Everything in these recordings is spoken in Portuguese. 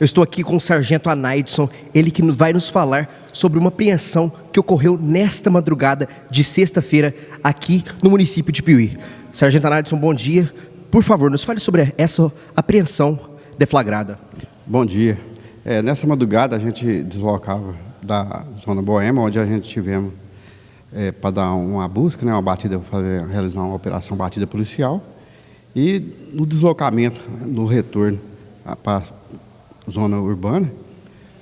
Eu estou aqui com o Sargento Anaidson, ele que vai nos falar sobre uma apreensão que ocorreu nesta madrugada de sexta-feira aqui no município de Piuí. Sargento Anaidson, bom dia. Por favor, nos fale sobre essa apreensão deflagrada. Bom dia. É, nessa madrugada a gente deslocava da zona Boema, onde a gente tivemos é, para dar uma busca, né, uma batida, fazer, realizar uma operação batida policial. E no deslocamento, no retorno para zona urbana,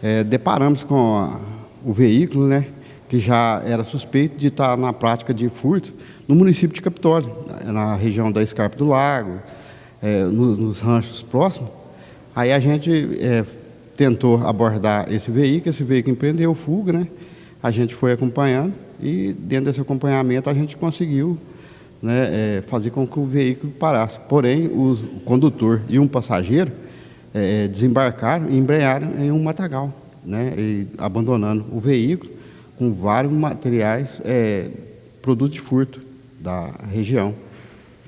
é, deparamos com a, o veículo, né, que já era suspeito de estar na prática de furto no município de Capitólio, na região da Escarpa do Lago, é, nos, nos, ranchos próximos. Aí a gente é, tentou abordar esse veículo, esse veículo empreendeu fuga, né? A gente foi acompanhando e dentro desse acompanhamento a gente conseguiu né, é, fazer com que o veículo parasse. Porém, os, o condutor e um passageiro é, desembarcaram e embrearam em um matagal, né, e, abandonando o veículo com vários materiais, é, produtos de furto da região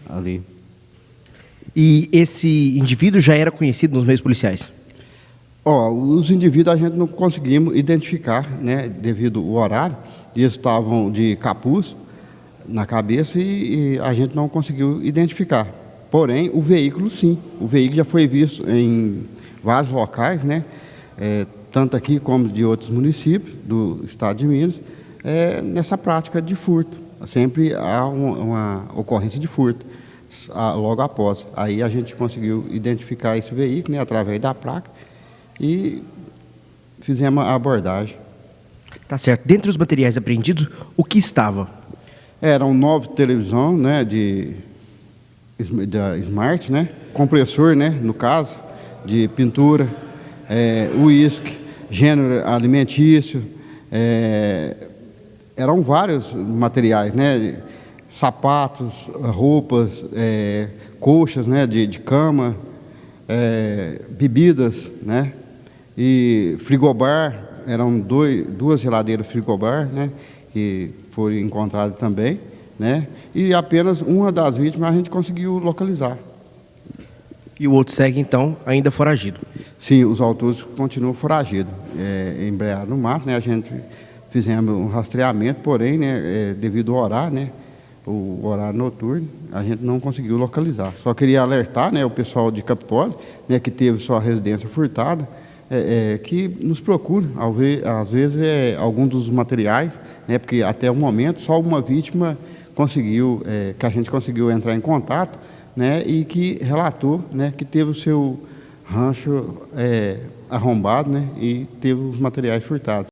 ali. E esse indivíduo já era conhecido nos meios policiais? Ó, os indivíduos a gente não conseguimos identificar, né, devido ao horário, eles estavam de capuz na cabeça e, e a gente não conseguiu identificar. Porém, o veículo sim, o veículo já foi visto em vários locais, né? É, tanto aqui como de outros municípios do estado de Minas, é, nessa prática de furto. Sempre há uma, uma ocorrência de furto logo após. Aí a gente conseguiu identificar esse veículo né, através da placa e fizemos a abordagem. Tá certo. Dentre os materiais apreendidos, o que estava? Eram nove televisão, né, de da Smart, né? compressor, né? no caso, de pintura, é, uísque, gênero alimentício, é, eram vários materiais, né? sapatos, roupas, é, né? de, de cama, é, bebidas, né? e frigobar, eram dois, duas geladeiras frigobar, né? que foram encontradas também né? E apenas uma das vítimas a gente conseguiu localizar. E o outro segue, então, ainda foragido? Sim, os autores continuam foragidos. É, embrearam no mato, né? A gente fizemos um rastreamento, porém, né, é, devido ao horário, né? O horário noturno, a gente não conseguiu localizar. Só queria alertar né, o pessoal de Capitólio, né, que teve sua residência furtada, é, é, que nos procure, às vezes, é, algum dos materiais, né, porque até o momento só uma vítima conseguiu, é, que a gente conseguiu entrar em contato, né, e que relatou, né, que teve o seu rancho é, arrombado, né, e teve os materiais furtados.